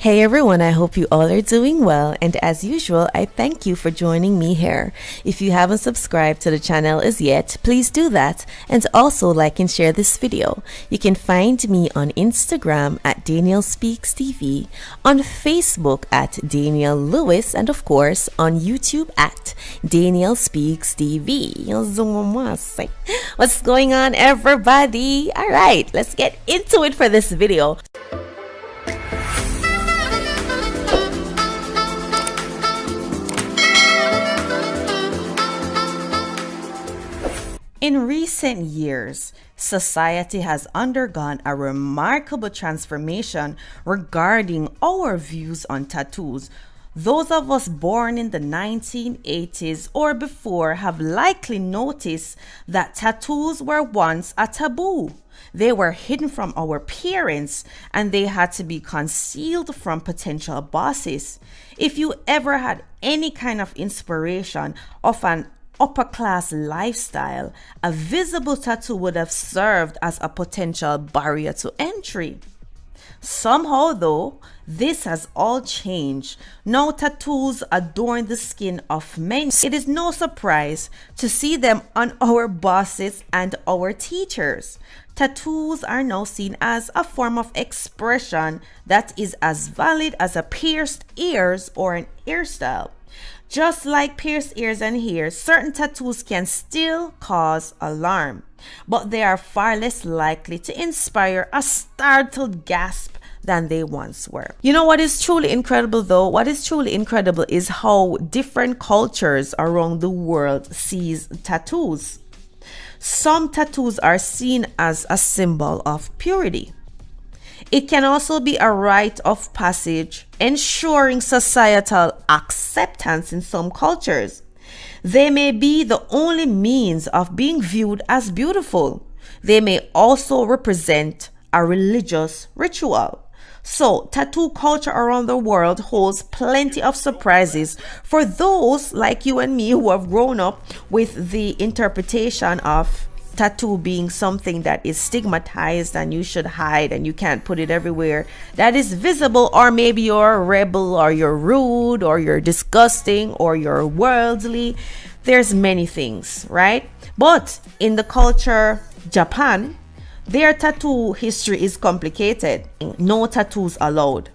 Hey everyone, I hope you all are doing well and as usual, I thank you for joining me here. If you haven't subscribed to the channel as yet, please do that and also like and share this video. You can find me on Instagram at Daniel Speaks TV, on Facebook at Daniel Lewis and of course on YouTube at Daniel Speaks TV. What's going on everybody? Alright, let's get into it for this video. In recent years, society has undergone a remarkable transformation regarding our views on tattoos. Those of us born in the 1980s or before have likely noticed that tattoos were once a taboo. They were hidden from our parents and they had to be concealed from potential bosses. If you ever had any kind of inspiration of an upper class lifestyle, a visible tattoo would have served as a potential barrier to entry. Somehow, though, this has all changed. Now, tattoos adorn the skin of men. It is no surprise to see them on our bosses and our teachers. Tattoos are now seen as a form of expression that is as valid as a pierced ears or an hairstyle. Just like pierced ears and hair, certain tattoos can still cause alarm, but they are far less likely to inspire a startled gasp than they once were. You know what is truly incredible though? What is truly incredible is how different cultures around the world sees tattoos. Some tattoos are seen as a symbol of purity. It can also be a rite of passage, ensuring societal acceptance in some cultures. They may be the only means of being viewed as beautiful. They may also represent a religious ritual. So, tattoo culture around the world holds plenty of surprises for those like you and me who have grown up with the interpretation of tattoo being something that is stigmatized and you should hide and you can't put it everywhere that is visible or maybe you're a rebel or you're rude or you're disgusting or you're worldly. There's many things right? But in the culture japan their tattoo history is complicated. No tattoos allowed.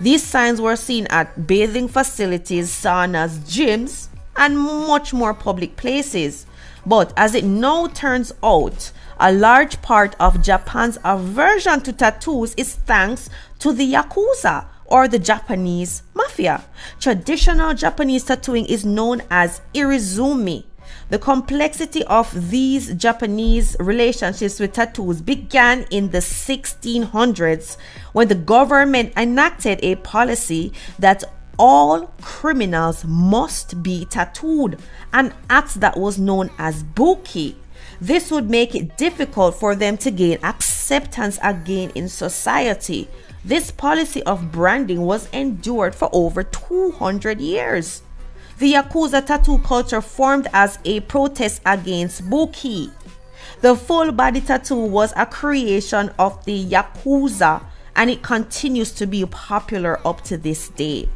These signs were seen at bathing facilities saunas gyms and much more public places but as it now turns out, a large part of Japan's aversion to tattoos is thanks to the Yakuza or the Japanese mafia. Traditional Japanese tattooing is known as irezumi. The complexity of these Japanese relationships with tattoos began in the 1600s when the government enacted a policy that all criminals must be tattooed, an act that was known as buki. This would make it difficult for them to gain acceptance again in society. This policy of branding was endured for over 200 years. The Yakuza tattoo culture formed as a protest against buki. The full body tattoo was a creation of the Yakuza and it continues to be popular up to this day.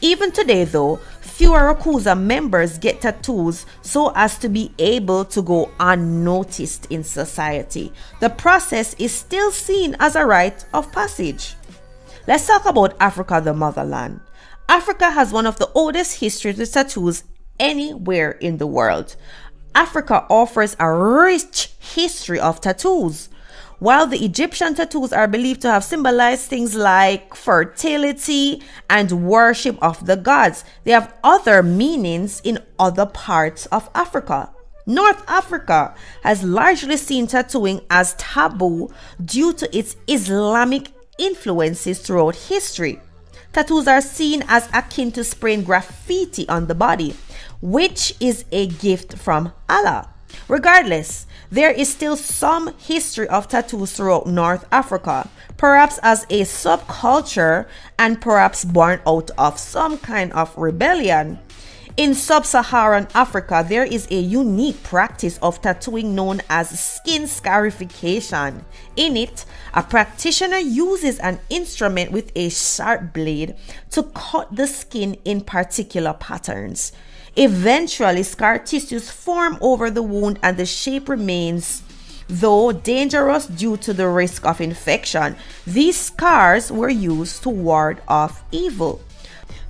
Even today, though, fewer Yakuza members get tattoos so as to be able to go unnoticed in society. The process is still seen as a rite of passage. Let's talk about Africa, the motherland. Africa has one of the oldest histories of tattoos anywhere in the world. Africa offers a rich history of tattoos. While the Egyptian tattoos are believed to have symbolized things like fertility and worship of the gods, they have other meanings in other parts of Africa. North Africa has largely seen tattooing as taboo due to its Islamic influences throughout history. Tattoos are seen as akin to spraying graffiti on the body, which is a gift from Allah. Regardless, there is still some history of tattoos throughout North Africa, perhaps as a subculture and perhaps born out of some kind of rebellion. In sub Saharan Africa, there is a unique practice of tattooing known as skin scarification. In it, a practitioner uses an instrument with a sharp blade to cut the skin in particular patterns. Eventually, scar tissues form over the wound and the shape remains though dangerous due to the risk of infection. These scars were used to ward off evil.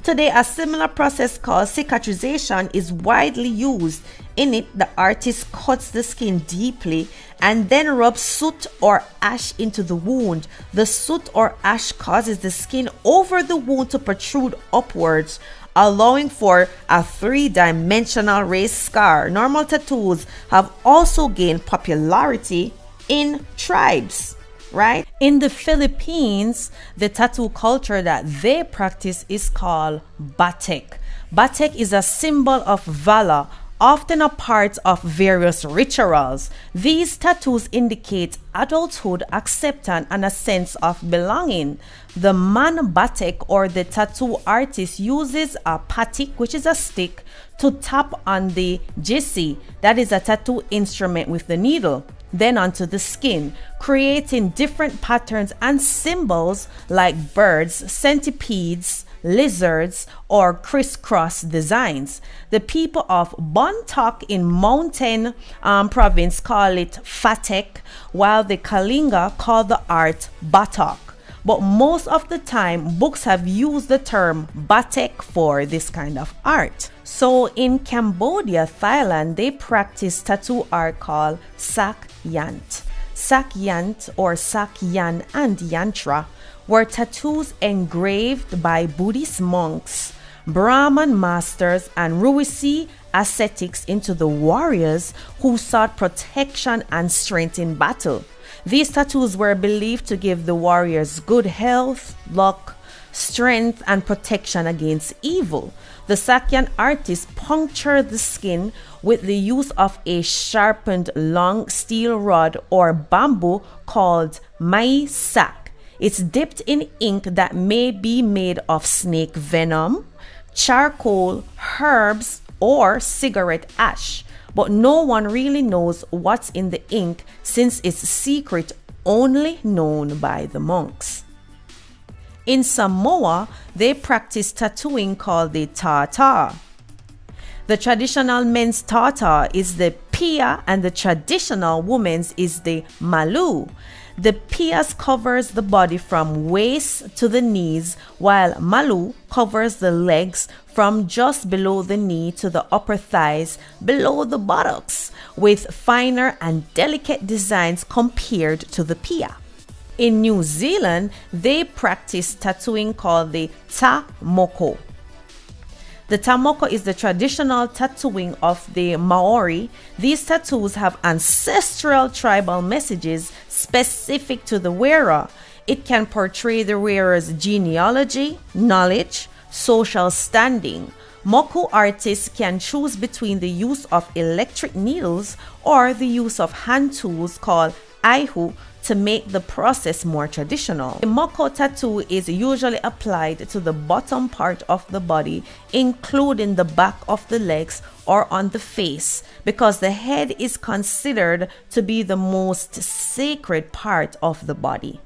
Today, a similar process called cicatrization is widely used. In it, the artist cuts the skin deeply and then rubs soot or ash into the wound. The soot or ash causes the skin over the wound to protrude upwards, allowing for a three dimensional raised scar. Normal tattoos have also gained popularity in tribes right? In the Philippines, the tattoo culture that they practice is called batik. Batik is a symbol of valor, often a part of various rituals. These tattoos indicate adulthood, acceptance, and a sense of belonging. The man batik or the tattoo artist uses a patik, which is a stick, to tap on the jisi, that is a tattoo instrument with the needle then onto the skin, creating different patterns and symbols like birds, centipedes, lizards, or crisscross designs. The people of Bontoc in Mountain um, province call it Fatek, while the Kalinga call the art Batok. But most of the time, books have used the term batik for this kind of art. So in Cambodia, Thailand, they practice tattoo art called sak yant. Sak yant or sak yan and yantra were tattoos engraved by Buddhist monks, Brahman masters, and Rousi ascetics into the warriors who sought protection and strength in battle. These tattoos were believed to give the warriors good health, luck, strength, and protection against evil. The Sakyan artist punctured the skin with the use of a sharpened long steel rod or bamboo called mai sak. It's dipped in ink that may be made of snake venom, charcoal, herbs, or cigarette ash but no one really knows what's in the ink since it's secret only known by the monks. In Samoa, they practice tattooing called the tatau. The traditional men's tatau is the pia and the traditional women's is the malu. The pias covers the body from waist to the knees, while malu covers the legs from just below the knee to the upper thighs, below the buttocks, with finer and delicate designs compared to the pia. In New Zealand, they practice tattooing called the ta moko. The tamoko is the traditional tattooing of the Maori. These tattoos have ancestral tribal messages specific to the wearer. It can portray the wearer's genealogy, knowledge, social standing. Moko artists can choose between the use of electric needles or the use of hand tools called aihu to make the process more traditional. A moko tattoo is usually applied to the bottom part of the body, including the back of the legs or on the face, because the head is considered to be the most sacred part of the body.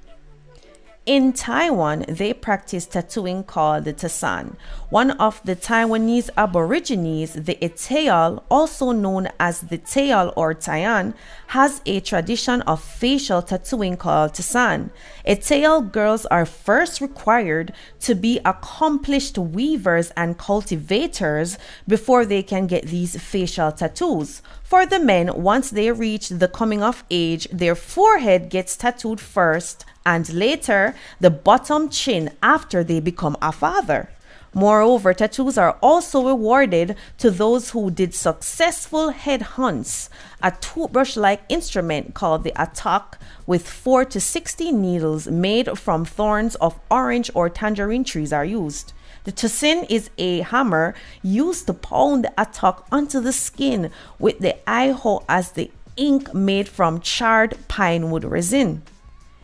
In Taiwan, they practice tattooing called the Tasan. One of the Taiwanese aborigines, the Atayal, also known as the Tayal or Tayan, has a tradition of facial tattooing called Tasan. Atayal girls are first required to be accomplished weavers and cultivators before they can get these facial tattoos. For the men, once they reach the coming of age, their forehead gets tattooed first and later the bottom chin after they become a father. Moreover, tattoos are also awarded to those who did successful head hunts. A toothbrush like instrument called the atok, with 4 to 16 needles made from thorns of orange or tangerine trees, are used. The tosin is a hammer used to pound the atok onto the skin with the aiho as the ink made from charred pine wood resin.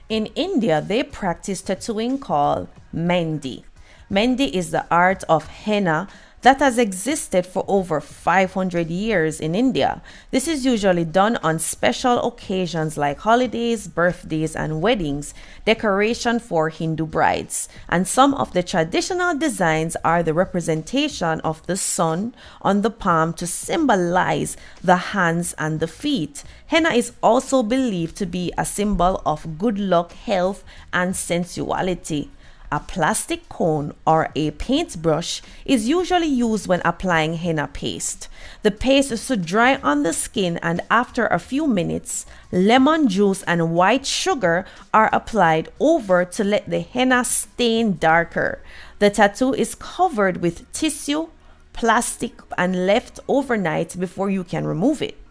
In India, they practice tattooing called Mehndi. Mehndi is the art of henna that has existed for over 500 years in India. This is usually done on special occasions like holidays, birthdays, and weddings, decoration for Hindu brides. And some of the traditional designs are the representation of the sun on the palm to symbolize the hands and the feet. Henna is also believed to be a symbol of good luck, health, and sensuality. A plastic cone or a paintbrush is usually used when applying henna paste. The paste is to dry on the skin and after a few minutes, lemon juice and white sugar are applied over to let the henna stain darker. The tattoo is covered with tissue, plastic and left overnight before you can remove it.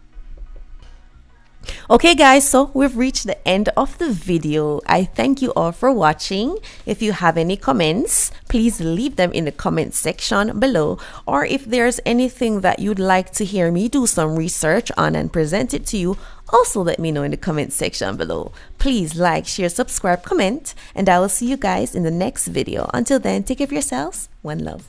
Okay guys, so we've reached the end of the video. I thank you all for watching. If you have any comments, please leave them in the comment section below. Or if there's anything that you'd like to hear me do some research on and present it to you, also let me know in the comment section below. Please like, share, subscribe, comment, and I will see you guys in the next video. Until then, take care of yourselves. One love.